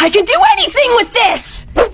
I can do anything with this!